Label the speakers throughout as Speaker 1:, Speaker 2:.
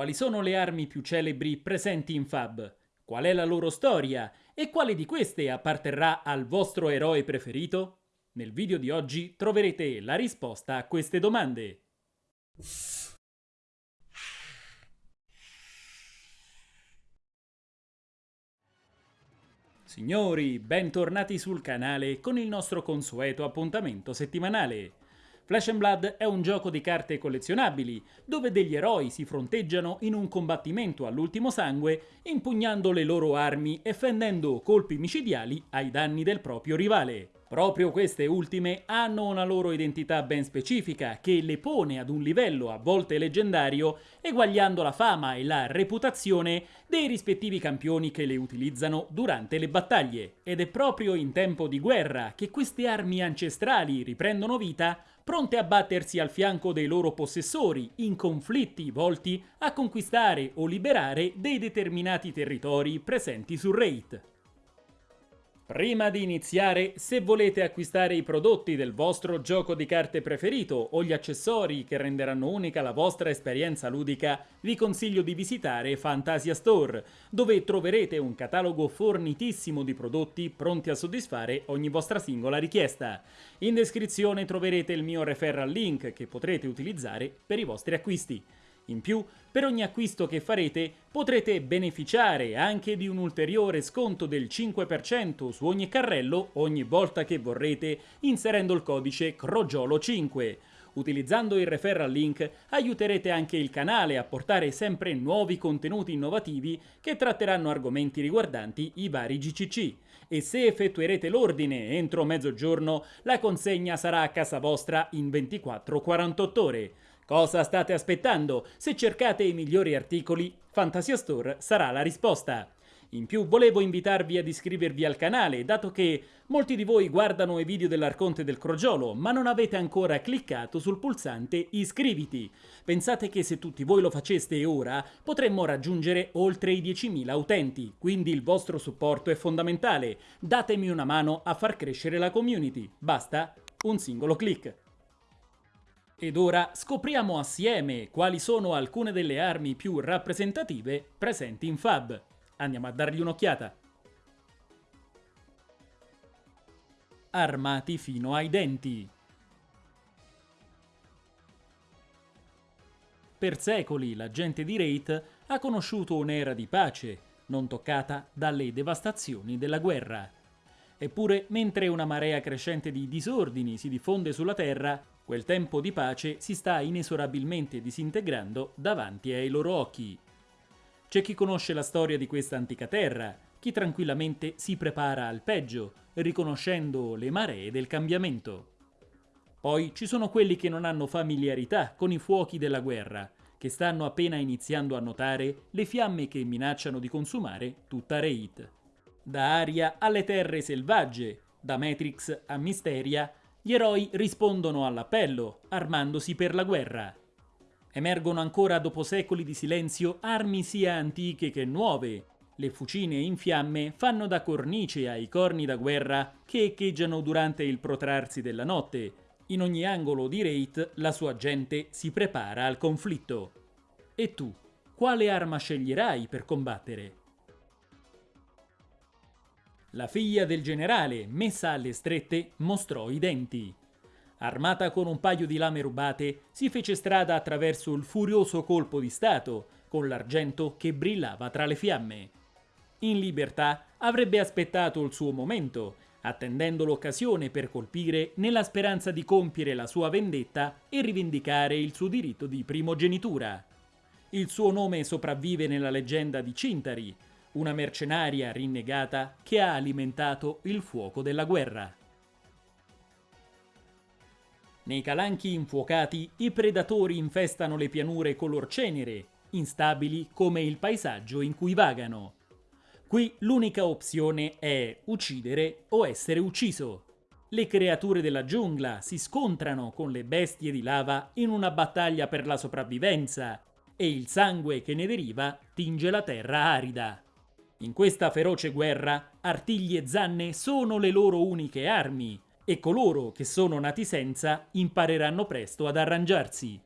Speaker 1: Quali sono le armi più celebri presenti in Fab? Qual è la loro storia? E quale di queste apparterrà al vostro eroe preferito? Nel video di oggi troverete la risposta a queste domande. Signori, bentornati sul canale con il nostro consueto appuntamento settimanale. Flash and Blood è un gioco di carte collezionabili, dove degli eroi si fronteggiano in un combattimento all'ultimo sangue, impugnando le loro armi e fendendo colpi micidiali ai danni del proprio rivale. Proprio queste ultime hanno una loro identità ben specifica che le pone ad un livello a volte leggendario, eguagliando la fama e la reputazione dei rispettivi campioni che le utilizzano durante le battaglie. Ed è proprio in tempo di guerra che queste armi ancestrali riprendono vita pronte a battersi al fianco dei loro possessori in conflitti volti a conquistare o liberare dei determinati territori presenti sul Raid. Prima di iniziare, se volete acquistare i prodotti del vostro gioco di carte preferito o gli accessori che renderanno unica la vostra esperienza ludica, vi consiglio di visitare Fantasia Store, dove troverete un catalogo fornitissimo di prodotti pronti a soddisfare ogni vostra singola richiesta. In descrizione troverete il mio referral link che potrete utilizzare per i vostri acquisti. In più, per ogni acquisto che farete potrete beneficiare anche di un ulteriore sconto del 5% su ogni carrello ogni volta che vorrete inserendo il codice CROGIOLO5. Utilizzando il referral link aiuterete anche il canale a portare sempre nuovi contenuti innovativi che tratteranno argomenti riguardanti i vari GCC. E se effettuerete l'ordine entro mezzogiorno, la consegna sarà a casa vostra in 24-48 ore. Cosa state aspettando? Se cercate i migliori articoli, Fantasia Store sarà la risposta. In più volevo invitarvi ad iscrivervi al canale, dato che molti di voi guardano i video dell'Arconte del Crogiolo, ma non avete ancora cliccato sul pulsante iscriviti. Pensate che se tutti voi lo faceste ora, potremmo raggiungere oltre i 10.000 utenti, quindi il vostro supporto è fondamentale. Datemi una mano a far crescere la community. Basta un singolo click. Ed ora scopriamo assieme quali sono alcune delle armi più rappresentative presenti in Fab. Andiamo a dargli un'occhiata. Armati fino ai denti. Per secoli la gente di Wraith ha conosciuto un'era di pace, non toccata dalle devastazioni della guerra. Eppure, mentre una marea crescente di disordini si diffonde sulla Terra, Quel tempo di pace si sta inesorabilmente disintegrando davanti ai loro occhi. C'è chi conosce la storia di questa antica terra, chi tranquillamente si prepara al peggio, riconoscendo le maree del cambiamento. Poi ci sono quelli che non hanno familiarità con i fuochi della guerra, che stanno appena iniziando a notare le fiamme che minacciano di consumare tutta Raid. Da Aria alle terre selvagge, da Matrix a Misteria, gli eroi rispondono all'appello, armandosi per la guerra. Emergono ancora dopo secoli di silenzio armi sia antiche che nuove. Le fucine in fiamme fanno da cornice ai corni da guerra che echeggiano durante il protrarsi della notte. In ogni angolo di Wraith la sua gente si prepara al conflitto. E tu, quale arma sceglierai per combattere? La figlia del generale, messa alle strette, mostrò i denti. Armata con un paio di lame rubate, si fece strada attraverso il furioso colpo di Stato, con l'argento che brillava tra le fiamme. In libertà avrebbe aspettato il suo momento, attendendo l'occasione per colpire nella speranza di compiere la sua vendetta e rivendicare il suo diritto di primogenitura. Il suo nome sopravvive nella leggenda di Cintari, una mercenaria rinnegata che ha alimentato il fuoco della guerra. Nei calanchi infuocati i predatori infestano le pianure color cenere, instabili come il paesaggio in cui vagano. Qui l'unica opzione è uccidere o essere ucciso. Le creature della giungla si scontrano con le bestie di lava in una battaglia per la sopravvivenza e il sangue che ne deriva tinge la terra arida. In questa feroce guerra, artigli e zanne sono le loro uniche armi, e coloro che sono nati senza impareranno presto ad arrangiarsi.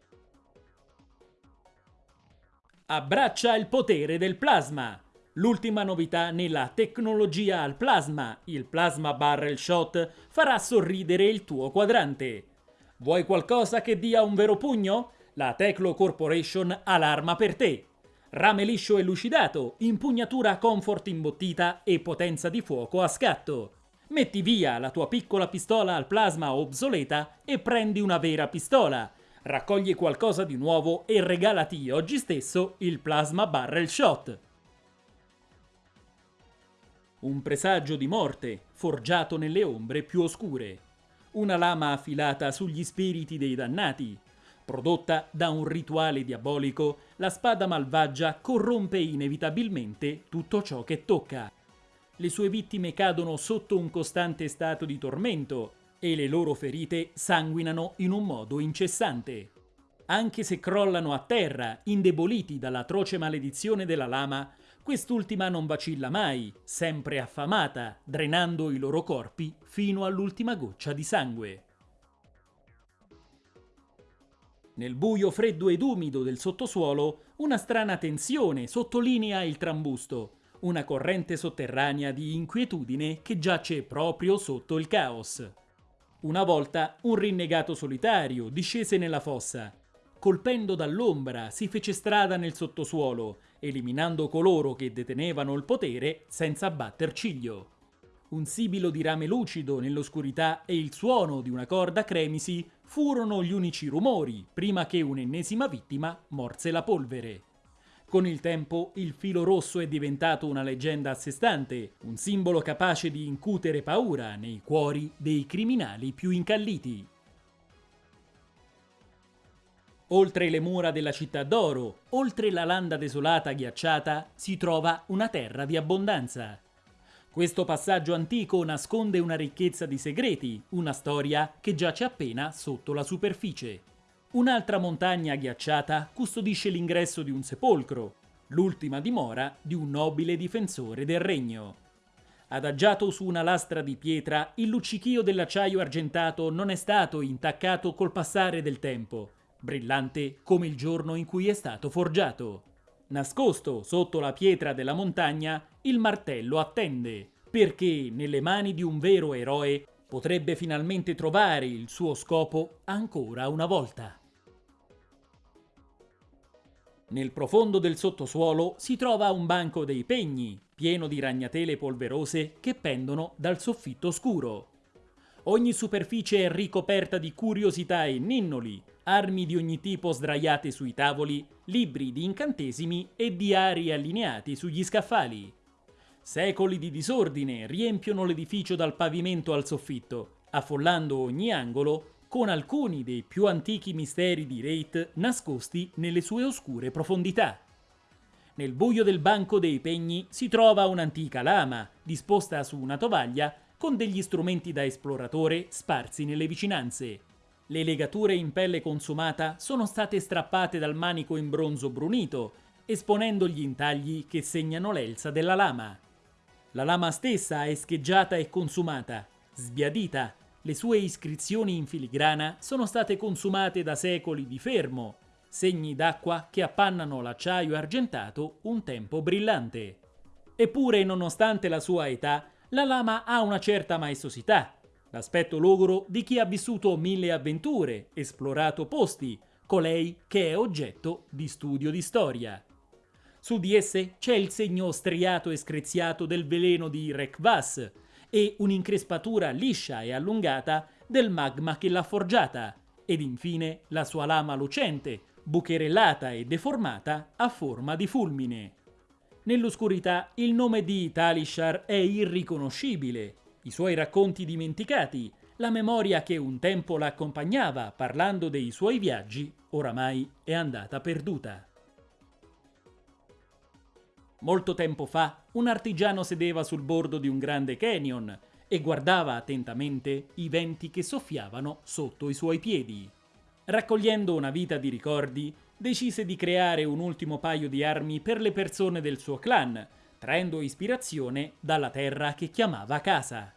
Speaker 1: Abbraccia il potere del plasma. L'ultima novità nella tecnologia al plasma, il Plasma Barrel Shot, farà sorridere il tuo quadrante. Vuoi qualcosa che dia un vero pugno? La Teclo Corporation ha l'arma per te. Rame liscio e lucidato, impugnatura comfort imbottita e potenza di fuoco a scatto. Metti via la tua piccola pistola al plasma obsoleta e prendi una vera pistola. Raccogli qualcosa di nuovo e regalati oggi stesso il Plasma Barrel Shot. Un presagio di morte, forgiato nelle ombre più oscure. Una lama affilata sugli spiriti dei dannati. Prodotta da un rituale diabolico, la spada malvagia corrompe inevitabilmente tutto ciò che tocca. Le sue vittime cadono sotto un costante stato di tormento e le loro ferite sanguinano in un modo incessante. Anche se crollano a terra, indeboliti dall'atroce maledizione della lama, quest'ultima non vacilla mai, sempre affamata, drenando i loro corpi fino all'ultima goccia di sangue. Nel buio freddo ed umido del sottosuolo, una strana tensione sottolinea il trambusto, una corrente sotterranea di inquietudine che giace proprio sotto il caos. Una volta un rinnegato solitario discese nella fossa. Colpendo dall'ombra si fece strada nel sottosuolo, eliminando coloro che detenevano il potere senza batter ciglio. Un sibilo di rame lucido nell'oscurità e il suono di una corda cremisi furono gli unici rumori prima che un'ennesima vittima morse la polvere. Con il tempo il filo rosso è diventato una leggenda a sé stante, un simbolo capace di incutere paura nei cuori dei criminali più incalliti. Oltre le mura della città d'oro, oltre la landa desolata ghiacciata, si trova una terra di abbondanza. Questo passaggio antico nasconde una ricchezza di segreti, una storia che giace appena sotto la superficie. Un'altra montagna ghiacciata custodisce l'ingresso di un sepolcro, l'ultima dimora di un nobile difensore del regno. Adagiato su una lastra di pietra, il luccichio dell'acciaio argentato non è stato intaccato col passare del tempo, brillante come il giorno in cui è stato forgiato. Nascosto sotto la pietra della montagna, il martello attende, perché nelle mani di un vero eroe potrebbe finalmente trovare il suo scopo ancora una volta. Nel profondo del sottosuolo si trova un banco dei pegni, pieno di ragnatele polverose che pendono dal soffitto scuro. Ogni superficie è ricoperta di curiosità e ninnoli, armi di ogni tipo sdraiate sui tavoli, libri di incantesimi e diari allineati sugli scaffali. Secoli di disordine riempiono l'edificio dal pavimento al soffitto, affollando ogni angolo con alcuni dei più antichi misteri di Rate nascosti nelle sue oscure profondità. Nel buio del banco dei pegni si trova un'antica lama, disposta su una tovaglia, con degli strumenti da esploratore sparsi nelle vicinanze. Le legature in pelle consumata sono state strappate dal manico in bronzo brunito, esponendo gli intagli che segnano l'elsa della lama. La lama stessa è scheggiata e consumata, sbiadita, le sue iscrizioni in filigrana sono state consumate da secoli di fermo, segni d'acqua che appannano l'acciaio argentato un tempo brillante. Eppure, nonostante la sua età, la lama ha una certa maestosità, l'aspetto logoro di chi ha vissuto mille avventure, esplorato posti, colei che è oggetto di studio di storia. Su di esse c'è il segno striato e screziato del veleno di Rekvas, e un'increspatura liscia e allungata del magma che l'ha forgiata, ed infine la sua lama lucente, bucherellata e deformata a forma di fulmine. Nell'oscurità il nome di Talishar è irriconoscibile, i suoi racconti dimenticati, la memoria che un tempo l'accompagnava parlando dei suoi viaggi, oramai è andata perduta. Molto tempo fa, un artigiano sedeva sul bordo di un grande canyon e guardava attentamente i venti che soffiavano sotto i suoi piedi. Raccogliendo una vita di ricordi, decise di creare un ultimo paio di armi per le persone del suo clan, traendo ispirazione dalla terra che chiamava casa.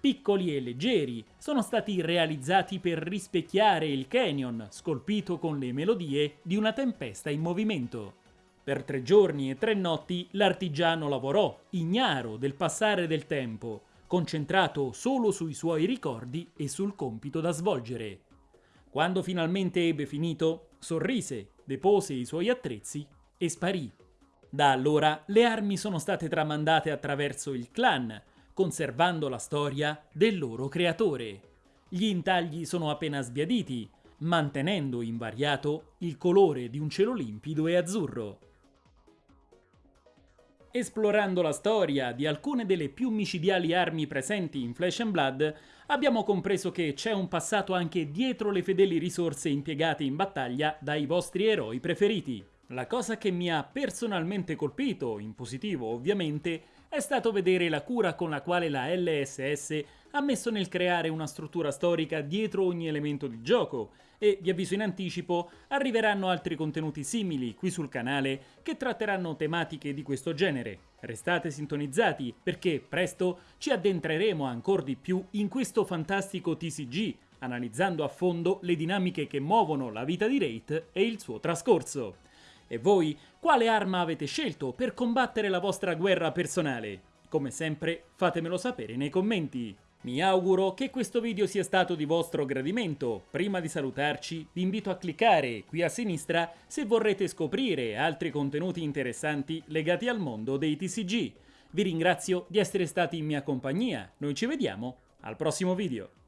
Speaker 1: Piccoli e leggeri, sono stati realizzati per rispecchiare il canyon scolpito con le melodie di una tempesta in movimento. Per tre giorni e tre notti l'artigiano lavorò, ignaro del passare del tempo, concentrato solo sui suoi ricordi e sul compito da svolgere. Quando finalmente ebbe finito, sorrise, depose i suoi attrezzi e sparì. Da allora le armi sono state tramandate attraverso il clan, conservando la storia del loro creatore. Gli intagli sono appena sbiaditi, mantenendo invariato il colore di un cielo limpido e azzurro. Esplorando la storia di alcune delle più micidiali armi presenti in Flesh and Blood, abbiamo compreso che c'è un passato anche dietro le fedeli risorse impiegate in battaglia dai vostri eroi preferiti. La cosa che mi ha personalmente colpito, in positivo ovviamente, è stato vedere la cura con la quale la LSS ha messo nel creare una struttura storica dietro ogni elemento di gioco e, vi avviso in anticipo, arriveranno altri contenuti simili qui sul canale che tratteranno tematiche di questo genere. Restate sintonizzati perché presto ci addentreremo ancora di più in questo fantastico TCG, analizzando a fondo le dinamiche che muovono la vita di Wraith e il suo trascorso. E voi, quale arma avete scelto per combattere la vostra guerra personale? Come sempre, fatemelo sapere nei commenti. Mi auguro che questo video sia stato di vostro gradimento. Prima di salutarci vi invito a cliccare qui a sinistra se vorrete scoprire altri contenuti interessanti legati al mondo dei TCG. Vi ringrazio di essere stati in mia compagnia, noi ci vediamo al prossimo video.